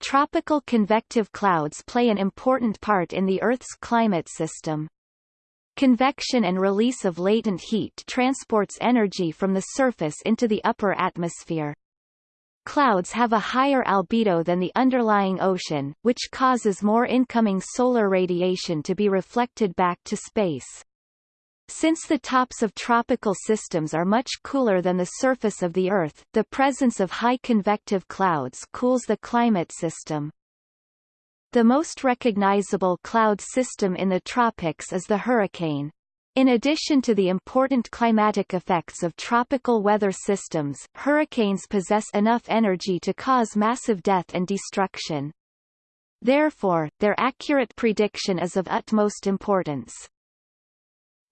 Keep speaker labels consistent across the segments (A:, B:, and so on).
A: tropical convective clouds play an important part in the Earth's climate system. Convection and release of latent heat transports energy from the surface into the upper atmosphere. Clouds have a higher albedo than the underlying ocean, which causes more incoming solar radiation to be reflected back to space. Since the tops of tropical systems are much cooler than the surface of the Earth, the presence of high convective clouds cools the climate system. The most recognizable cloud system in the tropics is the hurricane. In addition to the important climatic effects of tropical weather systems, hurricanes possess enough energy to cause massive death and destruction. Therefore, their accurate prediction is of utmost importance.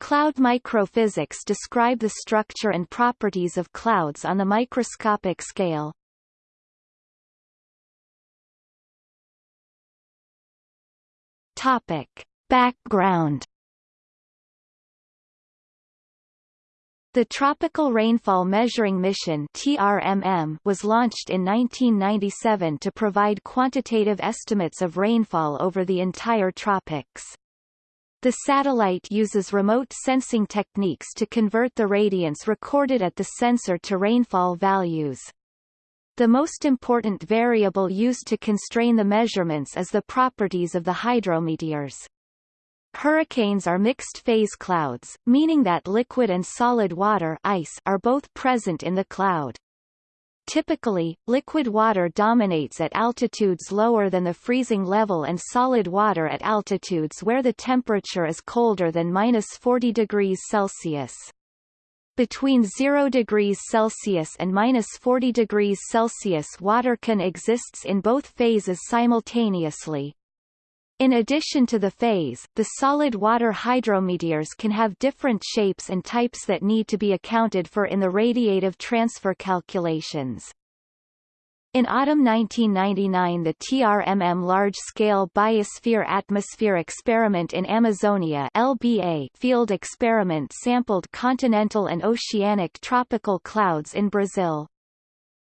A: Cloud microphysics describe the structure and properties of clouds on the microscopic scale. Topic. Background The Tropical Rainfall Measuring Mission TRMM was launched in 1997 to provide quantitative estimates of rainfall over the entire tropics. The satellite uses remote sensing techniques to convert the radiance recorded at the sensor to rainfall values. The most important variable used to constrain the measurements is the properties of the hydrometeors. Hurricanes are mixed-phase clouds, meaning that liquid and solid water ice are both present in the cloud. Typically, liquid water dominates at altitudes lower than the freezing level and solid water at altitudes where the temperature is colder than minus 40 degrees Celsius. Between 0 degrees Celsius and minus 40 degrees Celsius water can exists in both phases simultaneously, in addition to the phase, the solid water hydrometeors can have different shapes and types that need to be accounted for in the radiative transfer calculations. In autumn 1999 the TRMM Large-Scale Biosphere-Atmosphere Experiment in Amazonia LBA field experiment sampled continental and oceanic tropical clouds in Brazil.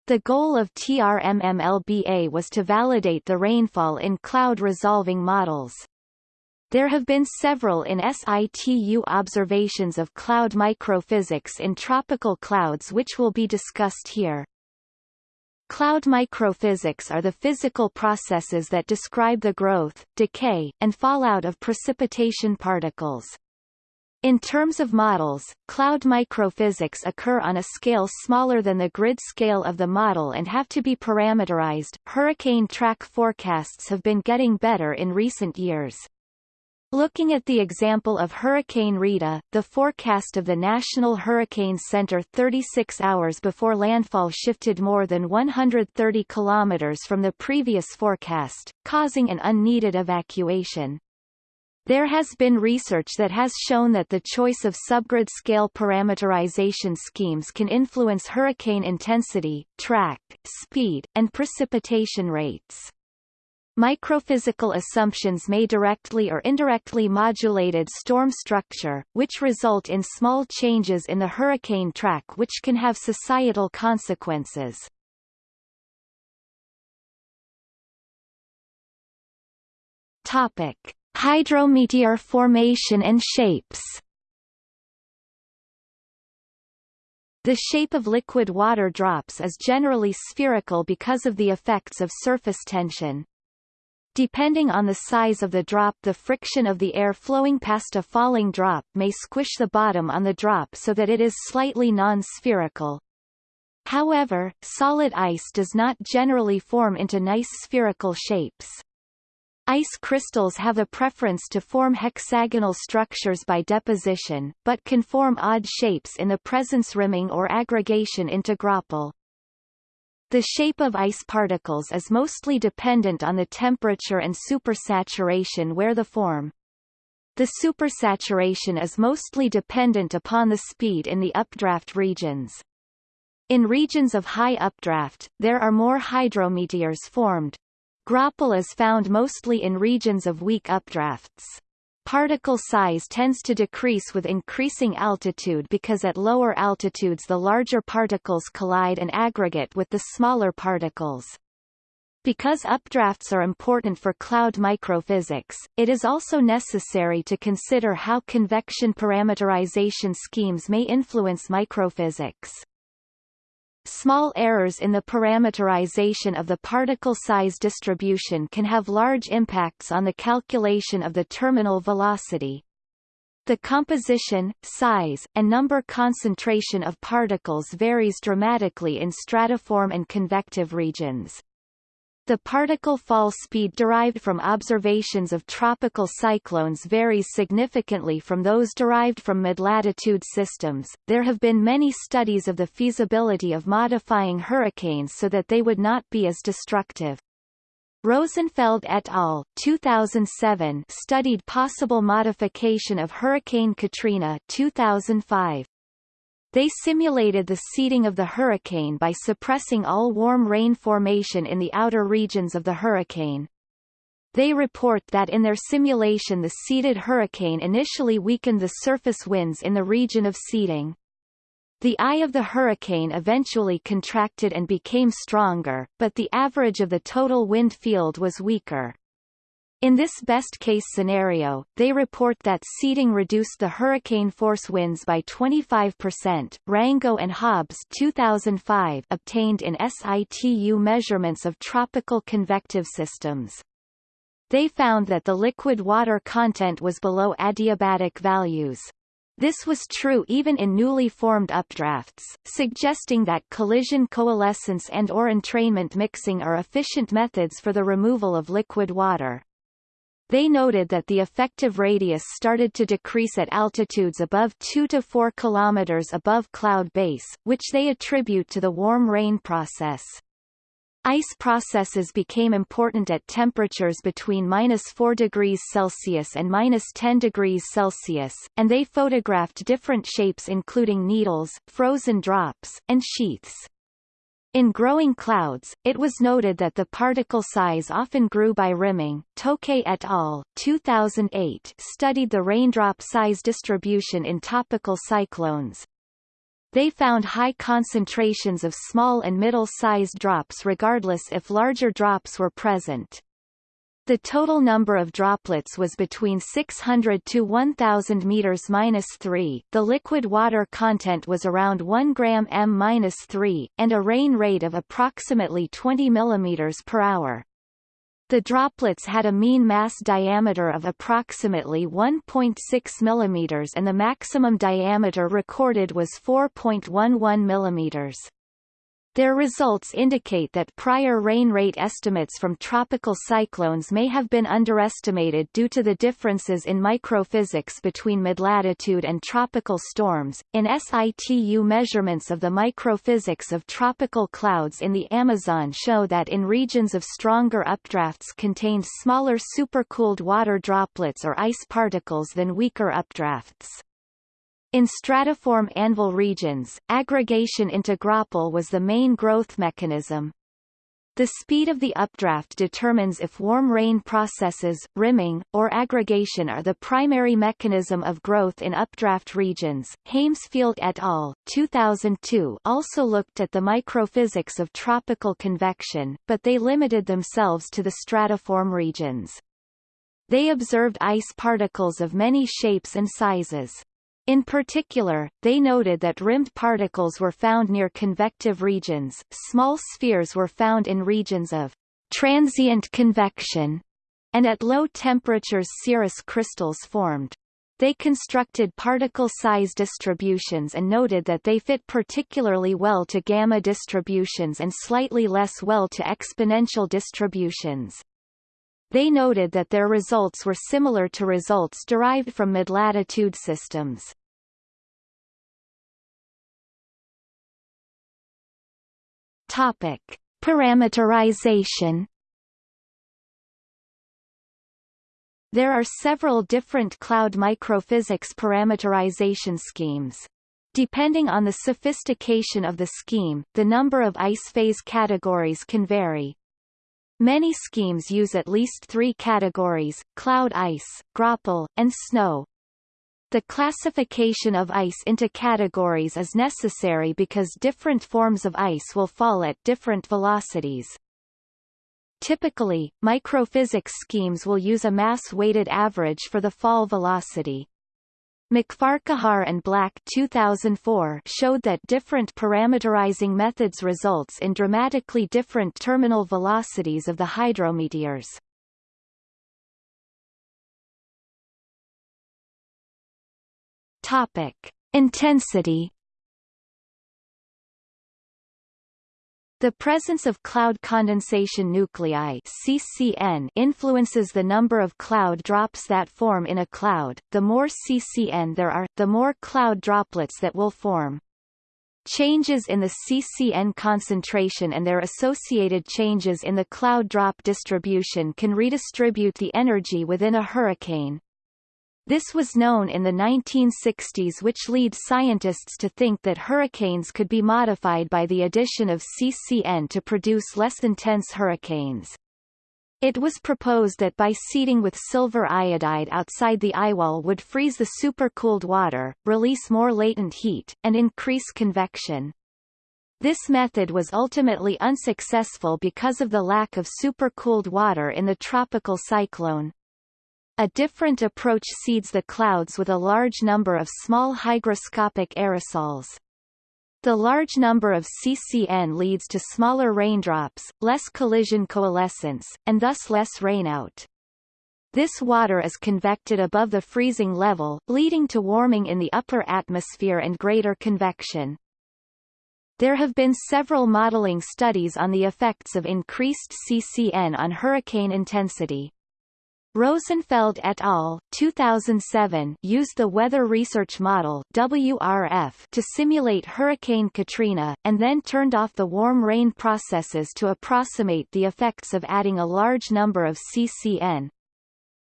A: The goal of TRMMLBA was to validate the rainfall in cloud-resolving models. There have been several in situ observations of cloud microphysics in tropical clouds which will be discussed here. Cloud microphysics are the physical processes that describe the growth, decay, and fallout of precipitation particles. In terms of models, cloud microphysics occur on a scale smaller than the grid scale of the model and have to be parameterized. Hurricane track forecasts have been getting better in recent years. Looking at the example of Hurricane Rita, the forecast of the National Hurricane Center 36 hours before landfall shifted more than 130 kilometers from the previous forecast, causing an unneeded evacuation. There has been research that has shown that the choice of subgrid scale parameterization schemes can influence hurricane intensity, track, speed, and precipitation rates. Microphysical assumptions may directly or indirectly modulated storm structure, which result in small changes in the hurricane track which can have societal consequences. Topic. Hydrometeor formation and shapes The shape of liquid water drops is generally spherical because of the effects of surface tension. Depending on the size of the drop the friction of the air flowing past a falling drop may squish the bottom on the drop so that it is slightly non-spherical. However, solid ice does not generally form into nice spherical shapes. Ice crystals have a preference to form hexagonal structures by deposition, but can form odd shapes in the presence rimming or aggregation into graupel. The shape of ice particles is mostly dependent on the temperature and supersaturation where the form. The supersaturation is mostly dependent upon the speed in the updraft regions. In regions of high updraft, there are more hydrometeors formed, Graupel is found mostly in regions of weak updrafts. Particle size tends to decrease with increasing altitude because at lower altitudes the larger particles collide and aggregate with the smaller particles. Because updrafts are important for cloud microphysics, it is also necessary to consider how convection parameterization schemes may influence microphysics. Small errors in the parameterization of the particle size distribution can have large impacts on the calculation of the terminal velocity. The composition, size, and number concentration of particles varies dramatically in stratiform and convective regions. The particle fall speed derived from observations of tropical cyclones varies significantly from those derived from mid-latitude systems. There have been many studies of the feasibility of modifying hurricanes so that they would not be as destructive. Rosenfeld et al. 2007 studied possible modification of Hurricane Katrina 2005. They simulated the seeding of the hurricane by suppressing all warm rain formation in the outer regions of the hurricane. They report that in their simulation the seeded hurricane initially weakened the surface winds in the region of seeding. The eye of the hurricane eventually contracted and became stronger, but the average of the total wind field was weaker. In this best-case scenario, they report that seeding reduced the hurricane force winds by 25%. Rangno and Hobbs 2005 obtained in situ measurements of tropical convective systems. They found that the liquid water content was below adiabatic values. This was true even in newly formed updrafts, suggesting that collision coalescence and or entrainment mixing are efficient methods for the removal of liquid water. They noted that the effective radius started to decrease at altitudes above 2 to 4 kilometers above cloud base, which they attribute to the warm rain process. Ice processes became important at temperatures between minus 4 degrees Celsius and minus 10 degrees Celsius, and they photographed different shapes including needles, frozen drops, and sheaths. In growing clouds, it was noted that the particle size often grew by rimming. Tokay et al. 2008 studied the raindrop size distribution in topical cyclones. They found high concentrations of small and middle-sized drops regardless if larger drops were present. The total number of droplets was between 600 to 1000 meters minus 3. The liquid water content was around 1 gram m minus 3, and a rain rate of approximately 20 millimeters per hour. The droplets had a mean mass diameter of approximately 1.6 millimeters and the maximum diameter recorded was 4.11 millimeters. Their results indicate that prior rain rate estimates from tropical cyclones may have been underestimated due to the differences in microphysics between midlatitude and tropical storms. In situ measurements of the microphysics of tropical clouds in the Amazon show that in regions of stronger updrafts contained smaller supercooled water droplets or ice particles than weaker updrafts. In stratiform anvil regions, aggregation into graupel was the main growth mechanism. The speed of the updraft determines if warm rain processes, rimming, or aggregation are the primary mechanism of growth in updraft regions. Heymsfield et al. 2002 also looked at the microphysics of tropical convection, but they limited themselves to the stratiform regions. They observed ice particles of many shapes and sizes. In particular, they noted that rimmed particles were found near convective regions, small spheres were found in regions of transient convection, and at low temperatures cirrus crystals formed. They constructed particle size distributions and noted that they fit particularly well to gamma distributions and slightly less well to exponential distributions. They noted that their results were similar to results derived from mid-latitude systems. Topic: Parameterization. There are several different cloud microphysics parameterization schemes. Depending on the sophistication of the scheme, the number of ice phase categories can vary, Many schemes use at least three categories, cloud ice, graupel, and snow. The classification of ice into categories is necessary because different forms of ice will fall at different velocities. Typically, microphysics schemes will use a mass-weighted average for the fall velocity. McFarquhar and Black 2004 showed that different parameterizing methods results in dramatically different terminal velocities of the hydrometeors. Topic: Intensity The presence of cloud condensation nuclei CCN influences the number of cloud drops that form in a cloud. The more CCN there are, the more cloud droplets that will form. Changes in the CCN concentration and their associated changes in the cloud drop distribution can redistribute the energy within a hurricane. This was known in the 1960s which lead scientists to think that hurricanes could be modified by the addition of CCN to produce less intense hurricanes. It was proposed that by seeding with silver iodide outside the eyewall would freeze the supercooled water, release more latent heat, and increase convection. This method was ultimately unsuccessful because of the lack of supercooled water in the tropical cyclone. A different approach seeds the clouds with a large number of small hygroscopic aerosols. The large number of CCN leads to smaller raindrops, less collision coalescence, and thus less rainout. This water is convected above the freezing level, leading to warming in the upper atmosphere and greater convection. There have been several modeling studies on the effects of increased CCN on hurricane intensity. Rosenfeld et al. 2007 used the Weather Research Model WRF to simulate Hurricane Katrina, and then turned off the warm rain processes to approximate the effects of adding a large number of CCN.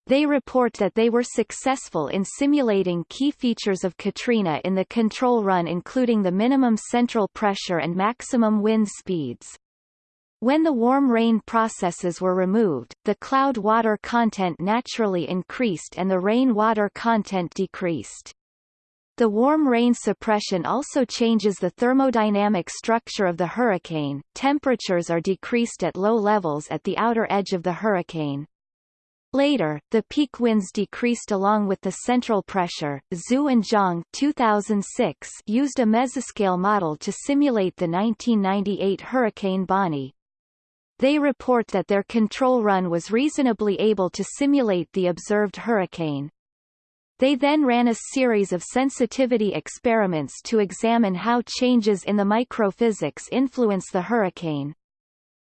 A: They report that they were successful in simulating key features of Katrina in the control run including the minimum central pressure and maximum wind speeds. When the warm rain processes were removed, the cloud water content naturally increased and the rain water content decreased. The warm rain suppression also changes the thermodynamic structure of the hurricane. Temperatures are decreased at low levels at the outer edge of the hurricane. Later, the peak winds decreased along with the central pressure. Zhu and Zhang 2006 used a mesoscale model to simulate the 1998 Hurricane Bonnie, they report that their control run was reasonably able to simulate the observed hurricane. They then ran a series of sensitivity experiments to examine how changes in the microphysics influence the hurricane.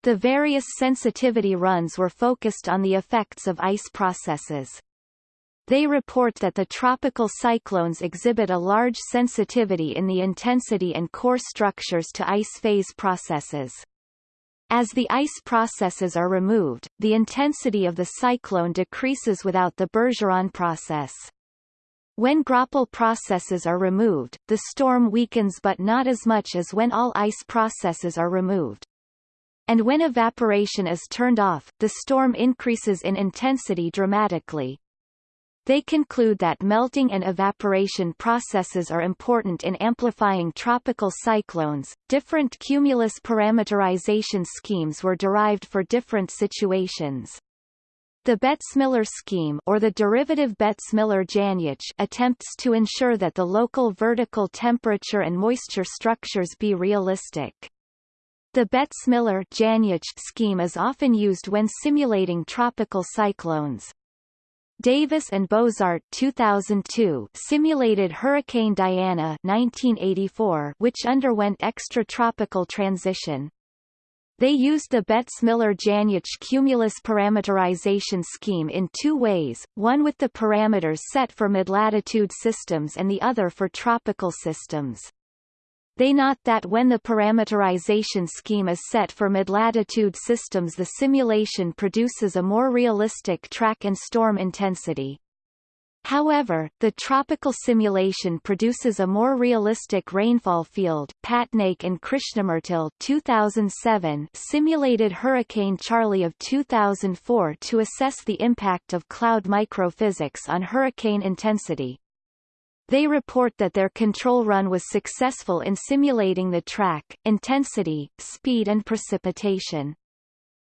A: The various sensitivity runs were focused on the effects of ice processes. They report that the tropical cyclones exhibit a large sensitivity in the intensity and core structures to ice phase processes. As the ice processes are removed, the intensity of the cyclone decreases without the Bergeron process. When Graupel processes are removed, the storm weakens but not as much as when all ice processes are removed. And when evaporation is turned off, the storm increases in intensity dramatically. They conclude that melting and evaporation processes are important in amplifying tropical cyclones. Different cumulus parameterization schemes were derived for different situations. The Betts-Miller scheme or the derivative Betts-Miller-Janysch attempts to ensure that the local vertical temperature and moisture structures be realistic. The Betts-Miller-Janysch scheme is often used when simulating tropical cyclones. Davis and Bosart 2002 simulated Hurricane Diana 1984 which underwent extratropical transition. They used the Betts-Miller-Janysch cumulus parameterization scheme in two ways, one with the parameters set for midlatitude systems and the other for tropical systems. They note that when the parameterization scheme is set for mid-latitude systems the simulation produces a more realistic track and storm intensity. However, the tropical simulation produces a more realistic rainfall field. Pattnaik and Krishnamurti 2007 simulated Hurricane Charley of 2004 to assess the impact of cloud microphysics on hurricane intensity. They report that their control run was successful in simulating the track, intensity, speed and precipitation.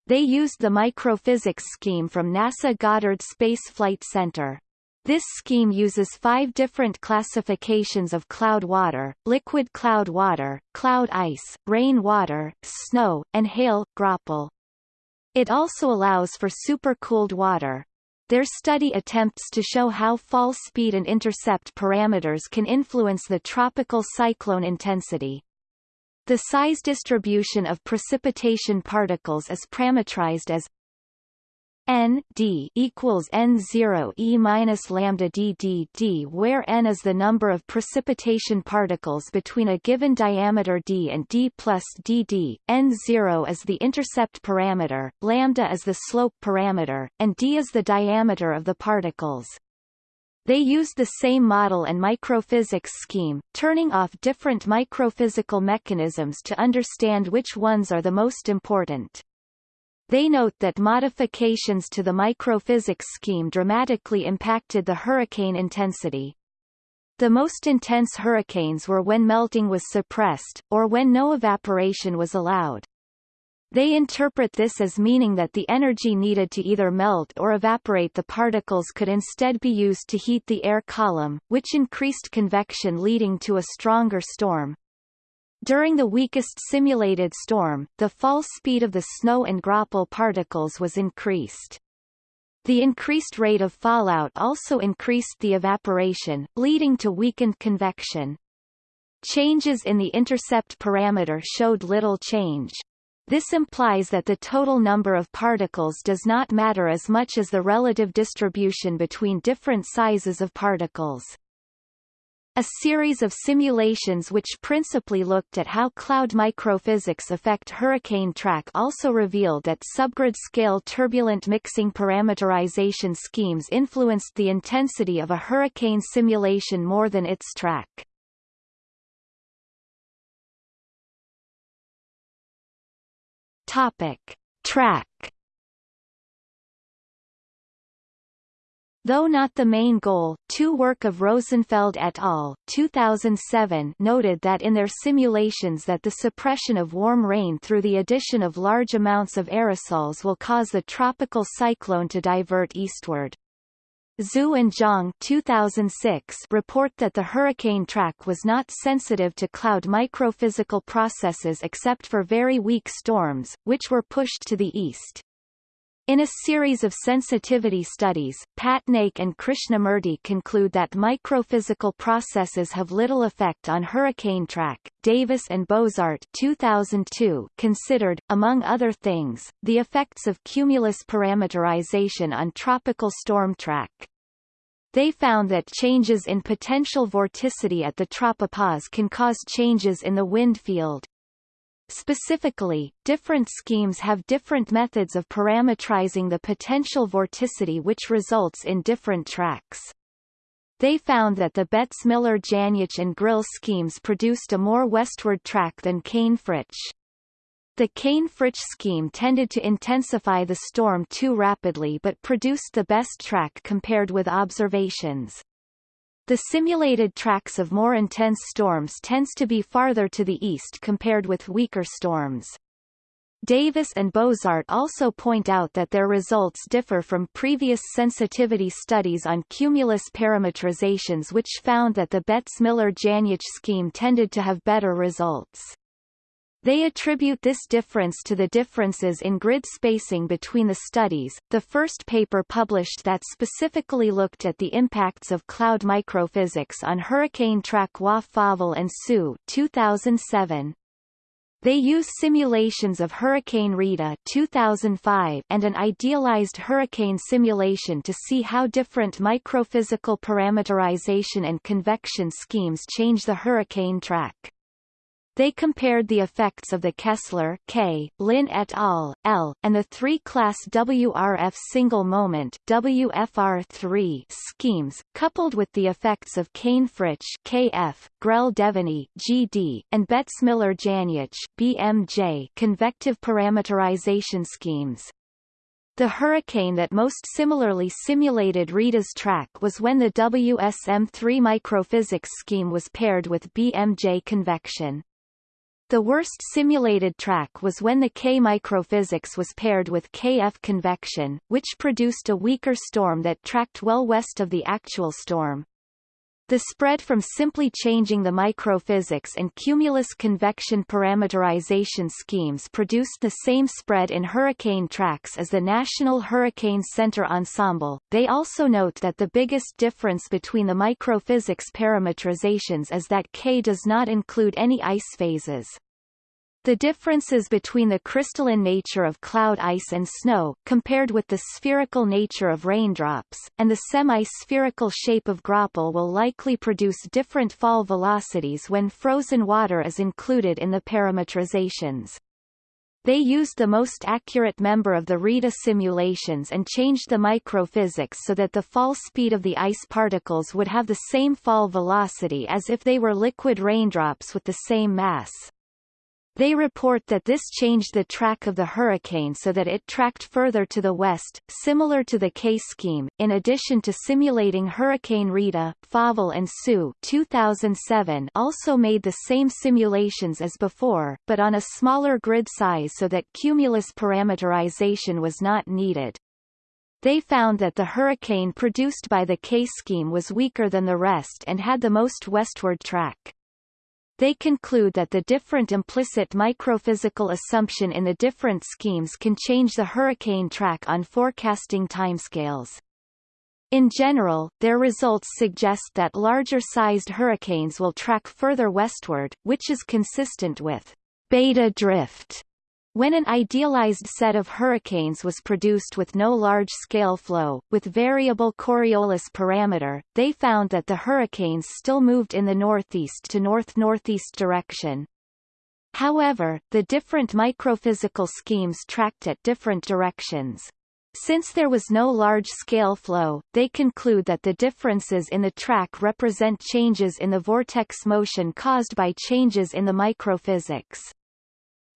A: They used the microphysics scheme from NASA Goddard Space Flight Center. This scheme uses five different classifications of cloud water, liquid cloud water, cloud ice, rain water, snow, and hail, graupel. It also allows for supercooled water. Their study attempts to show how fall speed and intercept parameters can influence the tropical cyclone intensity. The size distribution of precipitation particles is parametrized as n d equals n0 e minus lambda d d d where n is the number of precipitation particles between a given diameter d and d plus dd, n0 is the intercept parameter, lambda is the slope parameter, and d is the diameter of the particles. They used the same model and microphysics scheme, turning off different microphysical mechanisms to understand which ones are the most important. They note that modifications to the microphysics scheme dramatically impacted the hurricane intensity. The most intense hurricanes were when melting was suppressed, or when no evaporation was allowed. They interpret this as meaning that the energy needed to either melt or evaporate the particles could instead be used to heat the air column, which increased convection leading to a stronger storm. During the weakest simulated storm, the fall speed of the snow and graupel particles was increased. The increased rate of fallout also increased the evaporation, leading to weakened convection. Changes in the intercept parameter showed little change. This implies that the total number of particles does not matter as much as the relative distribution between different sizes of particles. A series of simulations which principally looked at how cloud microphysics affect hurricane track also revealed that subgrid-scale turbulent mixing parameterization schemes influenced the intensity of a hurricane simulation more than its track. Topic. Track Though not the main goal, two work of Rosenfeld et al. 2007 noted that in their simulations that the suppression of warm rain through the addition of large amounts of aerosols will cause the tropical cyclone to divert eastward. Zhu and Zhang 2006 report that the hurricane track was not sensitive to cloud microphysical processes except for very weak storms, which were pushed to the east. In a series of sensitivity studies, Pattnaik and Krishnamurti conclude that microphysical processes have little effect on hurricane track. Davis and Bosart 2002 considered, among other things, the effects of cumulus parameterization on tropical storm track. They found that changes in potential vorticity at the tropopause can cause changes in the wind field. Specifically, different schemes have different methods of parametrizing the potential vorticity which results in different tracks. They found that the Betts Miller Janjić and Grell schemes produced a more westward track than Kain-Fritsch. The Kain-Fritsch scheme tended to intensify the storm too rapidly but produced the best track compared with observations. The simulated tracks of more intense storms tends to be farther to the east compared with weaker storms. Davis and Bosart also point out that their results differ from previous sensitivity studies on cumulus parametrizations which found that the Betts-Miller-Janysch scheme tended to have better results. They attribute this difference to the differences in grid spacing between the studies. The first paper published that specifically looked at the impacts of cloud microphysics on hurricane track Wa Fovell and Su 2007. They use simulations of Hurricane Rita 2005 and an idealized hurricane simulation to see how different microphysical parameterization and convection schemes change the hurricane track. They compared the effects of the Kessler K, Lin et al., L, and the three-class WRF single-moment WFR3 schemes, coupled with the effects of Kain-Fritsch KF, Grell-Devenyi GD, and Betts-Miller-Janysch BMJ convective parameterization schemes. The hurricane that most similarly simulated Rita's track was when the WSM3 microphysics scheme was paired with BMJ convection. The worst simulated track was when the K microphysics was paired with KF convection, which produced a weaker storm that tracked well west of the actual storm. The spread from simply changing the microphysics and cumulus convection parameterization schemes produced the same spread in hurricane tracks as the National Hurricane Center Ensemble. They also note that the biggest difference between the microphysics parameterizations is that K does not include any ice phases. The differences between the crystalline nature of cloud ice and snow, compared with the spherical nature of raindrops, and the semi-spherical shape of graupel will likely produce different fall velocities when frozen water is included in the parametrizations. They used the most accurate member of the RITA simulations and changed the microphysics so that the fall speed of the ice particles would have the same fall velocity as if they were liquid raindrops with the same mass. They report that this changed the track of the hurricane so that it tracked further to the west, similar to the K scheme. In addition to simulating Hurricane Rita, Fovell and Su 2007 also made the same simulations as before, but on a smaller grid size so that cumulus parameterization was not needed. They found that the hurricane produced by the K scheme was weaker than the rest and had the most westward track. They conclude that the different implicit microphysical assumption in the different schemes can change the hurricane track on forecasting timescales. In general, their results suggest that larger-sized hurricanes will track further westward, which is consistent with beta drift when an idealized set of hurricanes was produced with no large-scale flow, with variable Coriolis parameter, they found that the hurricanes still moved in the northeast to north-northeast direction. However, the different microphysical schemes tracked at different directions. Since there was no large-scale flow, they conclude that the differences in the track represent changes in the vortex motion caused by changes in the microphysics.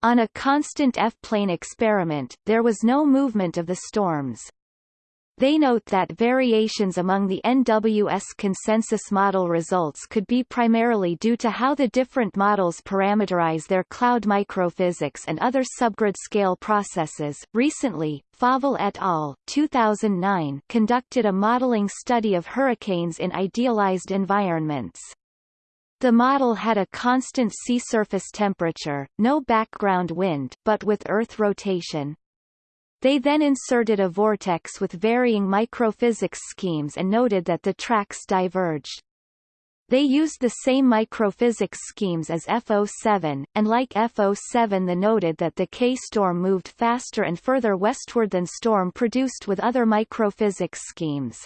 A: On a constant F-plane experiment, there was no movement of the storms. They note that variations among the NWS consensus model results could be primarily due to how the different models parameterize their cloud microphysics and other subgrid scale processes. Recently, Fovell et al. 2009 conducted a modeling study of hurricanes in idealized environments. The model had a constant sea surface temperature, no background wind, but with Earth rotation. They then inserted a vortex with varying microphysics schemes and noted that the tracks diverged. They used the same microphysics schemes as FO7, and like FO7 the noted that the K-storm moved faster and further westward than storm produced with other microphysics schemes.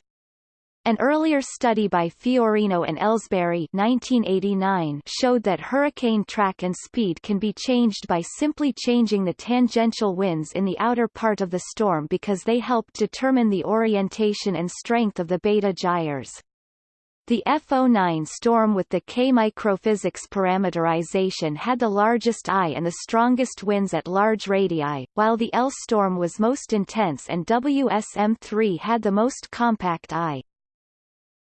A: An earlier study by Fiorino and Elsberry 1989 showed that hurricane track and speed can be changed by simply changing the tangential winds in the outer part of the storm because they help determine the orientation and strength of the beta gyres. The FO9 storm with the K microphysics parameterization had the largest eye and the strongest winds at large radii, while the L storm was most intense and WSM3 had the most compact eye.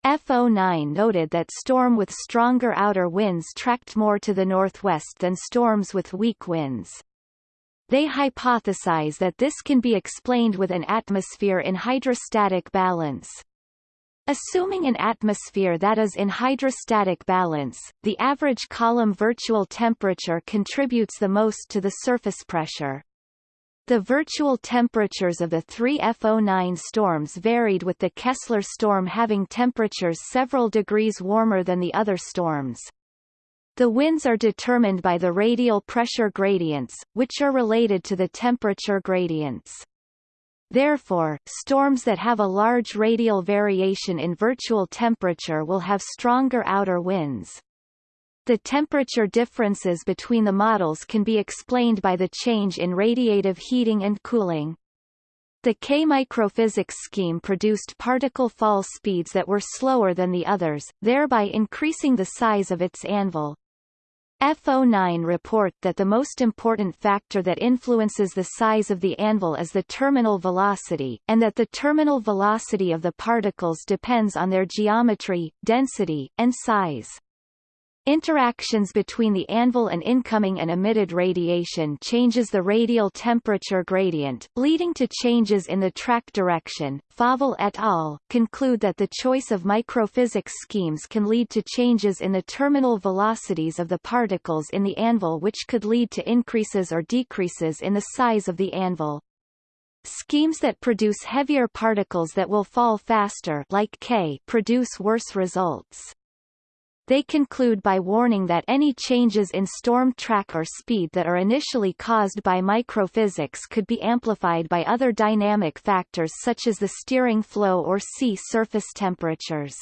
A: FO9 noted that storm with stronger outer winds tracked more to the northwest than storms with weak winds. They hypothesize that this can be explained with an atmosphere in hydrostatic balance. Assuming an atmosphere that is in hydrostatic balance, the average column virtual temperature contributes the most to the surface pressure. The virtual temperatures of the three FO9 storms varied with the Kessler storm having temperatures several degrees warmer than the other storms. The winds are determined by the radial pressure gradients, which are related to the temperature gradients. Therefore, storms that have a large radial variation in virtual temperature will have stronger outer winds. The temperature differences between the models can be explained by the change in radiative heating and cooling. The K microphysics scheme produced particle fall speeds that were slower than the others, thereby increasing the size of its anvil. FO9 report that the most important factor that influences the size of the anvil is the terminal velocity, and that the terminal velocity of the particles depends on their geometry, density, and size. Interactions between the anvil and incoming and emitted radiation changes the radial temperature gradient, leading to changes in the track direction. Fovell et al. conclude that the choice of microphysics schemes can lead to changes in the terminal velocities of the particles in the anvil which could lead to increases or decreases in the size of the anvil. Schemes that produce heavier particles that will fall faster like K produce worse results. They conclude by warning that any changes in storm track or speed that are initially caused by microphysics could be amplified by other dynamic factors such as the steering flow or sea surface temperatures.